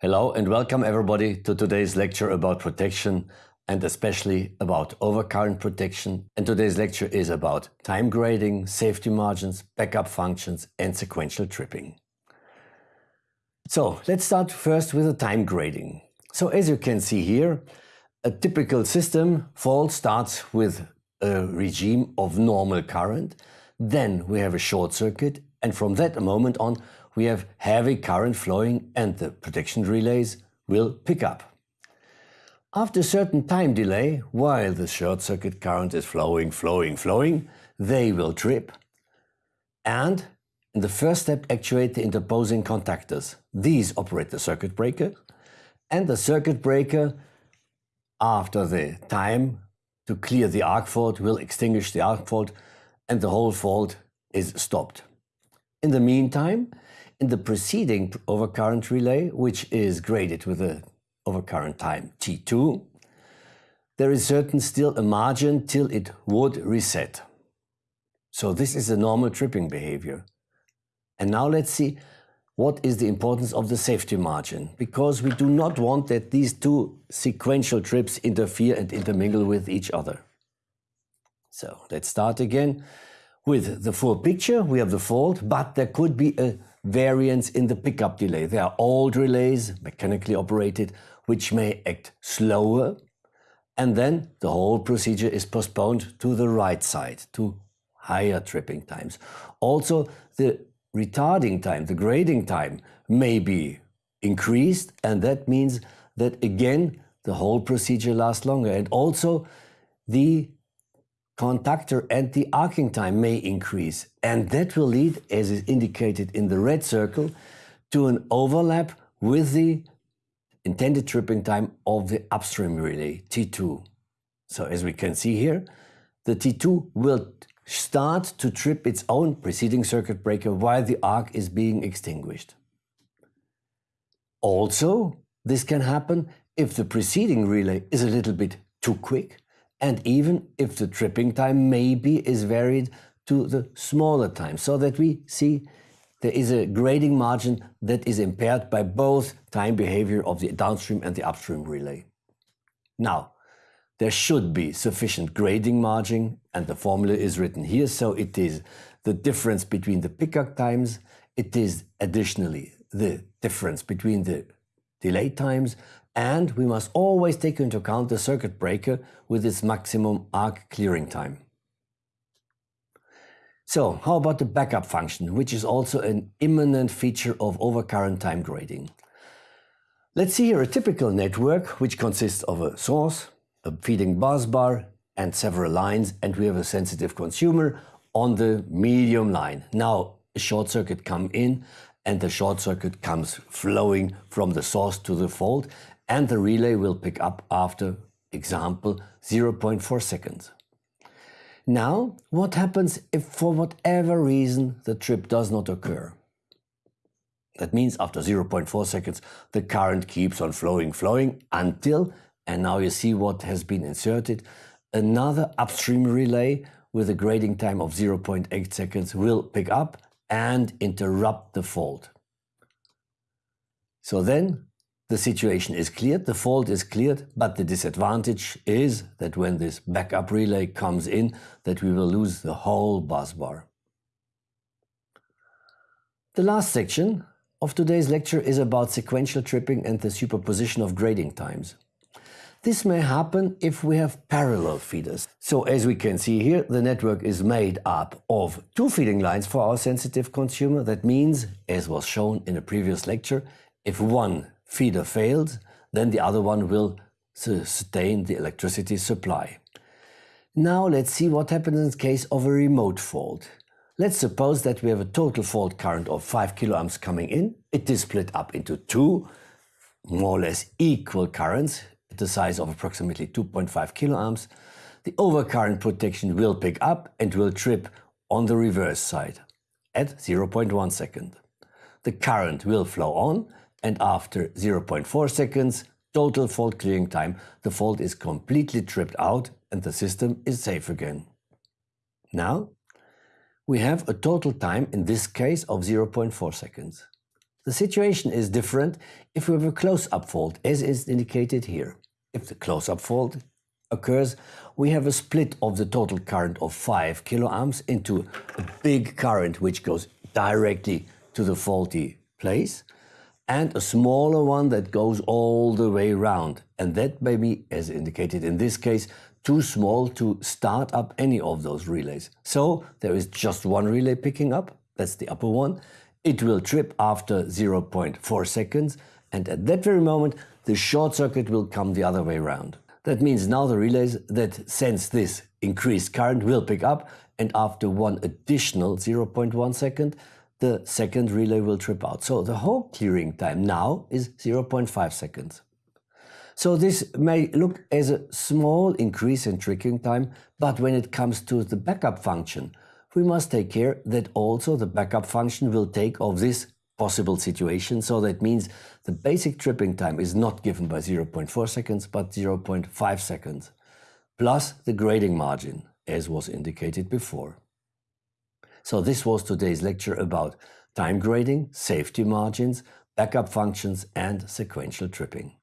Hello and welcome everybody to today's lecture about protection and especially about overcurrent protection. And today's lecture is about time grading, safety margins, backup functions and sequential tripping. So let's start first with the time grading. So as you can see here, a typical system fault starts with a regime of normal current. Then we have a short circuit and from that moment on we have heavy current flowing and the protection relays will pick up. After a certain time delay, while the short circuit current is flowing, flowing, flowing, they will trip and in the first step actuate the interposing contactors. These operate the circuit breaker and the circuit breaker after the time to clear the arc fault will extinguish the arc fault and the whole fault is stopped. In the meantime, in the preceding overcurrent relay, which is graded with a overcurrent time T2, there is certain still a margin till it would reset. So this is a normal tripping behavior. And now let's see what is the importance of the safety margin, because we do not want that these two sequential trips interfere and intermingle with each other. So let's start again with the full picture. We have the fault, but there could be a variance in the pickup delay. There are old relays, mechanically operated, which may act slower, and then the whole procedure is postponed to the right side, to higher tripping times. Also, the retarding time, the grading time, may be increased, and that means that again, the whole procedure lasts longer. And also, the contactor and the arcing time may increase. And that will lead, as is indicated in the red circle, to an overlap with the intended tripping time of the upstream relay, T2. So as we can see here, the T2 will start to trip its own preceding circuit breaker while the arc is being extinguished. Also, this can happen if the preceding relay is a little bit too quick and even if the tripping time maybe is varied to the smaller time, so that we see there is a grading margin that is impaired by both time behavior of the downstream and the upstream relay. Now, there should be sufficient grading margin and the formula is written here, so it is the difference between the pickup times, it is additionally the difference between the delay times and we must always take into account the circuit breaker with its maximum arc clearing time. So how about the backup function, which is also an imminent feature of overcurrent time grading? Let's see here a typical network which consists of a source, a feeding bus bar and several lines and we have a sensitive consumer on the medium line. Now a short circuit come in and the short circuit comes flowing from the source to the fault and the relay will pick up after example 0.4 seconds. Now, what happens if for whatever reason the trip does not occur? That means after 0.4 seconds the current keeps on flowing, flowing until, and now you see what has been inserted, another upstream relay with a grading time of 0.8 seconds will pick up and interrupt the fault. So then the situation is cleared, the fault is cleared, but the disadvantage is that when this backup relay comes in, that we will lose the whole bus bar. The last section of today's lecture is about sequential tripping and the superposition of grading times. This may happen if we have parallel feeders. So as we can see here, the network is made up of two feeding lines for our sensitive consumer. That means, as was shown in a previous lecture, if one feeder fails, then the other one will sustain the electricity supply. Now let's see what happens in case of a remote fault. Let's suppose that we have a total fault current of 5 kiloamps coming in. It is split up into two more or less equal currents at the size of approximately 2.5 kiloamps. The overcurrent protection will pick up and will trip on the reverse side at 0.1 second. The current will flow on and after 0.4 seconds total fault clearing time, the fault is completely tripped out and the system is safe again. Now, we have a total time in this case of 0.4 seconds. The situation is different if we have a close-up fault, as is indicated here. If the close-up fault occurs, we have a split of the total current of 5 kiloamps into a big current which goes directly to the faulty place and a smaller one that goes all the way around. And that may be, as indicated in this case, too small to start up any of those relays. So there is just one relay picking up, that's the upper one. It will trip after 0.4 seconds and at that very moment the short circuit will come the other way around. That means now the relays that sense this increased current will pick up and after one additional 0.1 second the second relay will trip out. So the whole clearing time now is 0.5 seconds. So this may look as a small increase in trickling time, but when it comes to the backup function, we must take care that also the backup function will take of this possible situation. So that means the basic tripping time is not given by 0.4 seconds, but 0.5 seconds, plus the grading margin, as was indicated before. So this was today's lecture about time grading, safety margins, backup functions and sequential tripping.